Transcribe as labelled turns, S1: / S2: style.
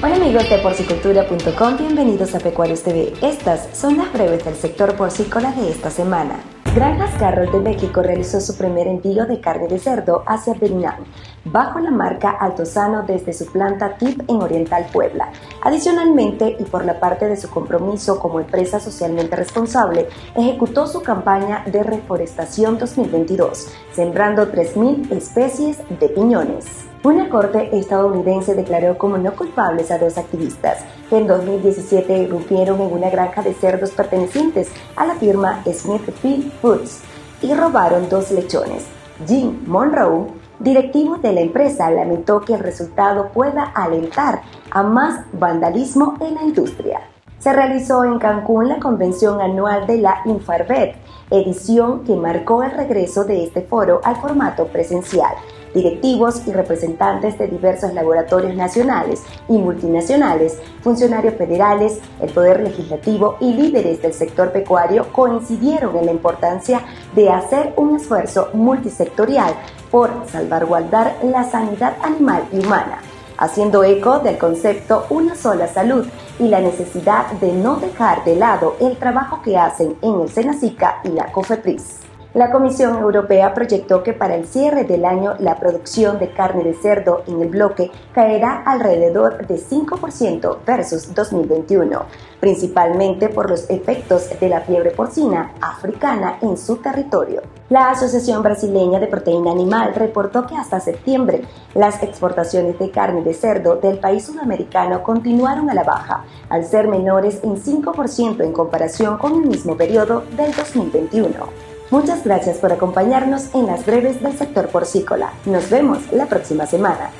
S1: Hola amigos de porcicultura.com, bienvenidos a Pecuarios TV. Estas son las breves del sector porcícola de esta semana. Granjas Carroll de México realizó su primer envío de carne de cerdo hacia Vietnam, bajo la marca Altozano desde su planta TIP en Oriental Puebla. Adicionalmente, y por la parte de su compromiso como empresa socialmente responsable, ejecutó su campaña de reforestación 2022, sembrando 3.000 especies de piñones. Una corte estadounidense declaró como no culpables a dos activistas que en 2017 irrumpieron en una granja de cerdos pertenecientes a la firma Smithfield Foods y robaron dos lechones. Jim Monroe, directivo de la empresa, lamentó que el resultado pueda alentar a más vandalismo en la industria. Se realizó en Cancún la convención anual de la Infarbet, edición que marcó el regreso de este foro al formato presencial directivos y representantes de diversos laboratorios nacionales y multinacionales, funcionarios federales, el Poder Legislativo y líderes del sector pecuario coincidieron en la importancia de hacer un esfuerzo multisectorial por salvaguardar la sanidad animal y humana, haciendo eco del concepto una sola salud y la necesidad de no dejar de lado el trabajo que hacen en el Senacica y la COFEPRIS. La Comisión Europea proyectó que para el cierre del año la producción de carne de cerdo en el bloque caerá alrededor de 5% versus 2021, principalmente por los efectos de la fiebre porcina africana en su territorio. La Asociación Brasileña de Proteína Animal reportó que hasta septiembre las exportaciones de carne de cerdo del país sudamericano continuaron a la baja, al ser menores en 5% en comparación con el mismo periodo del 2021. Muchas gracias por acompañarnos en las breves del sector porcícola. Nos vemos la próxima semana.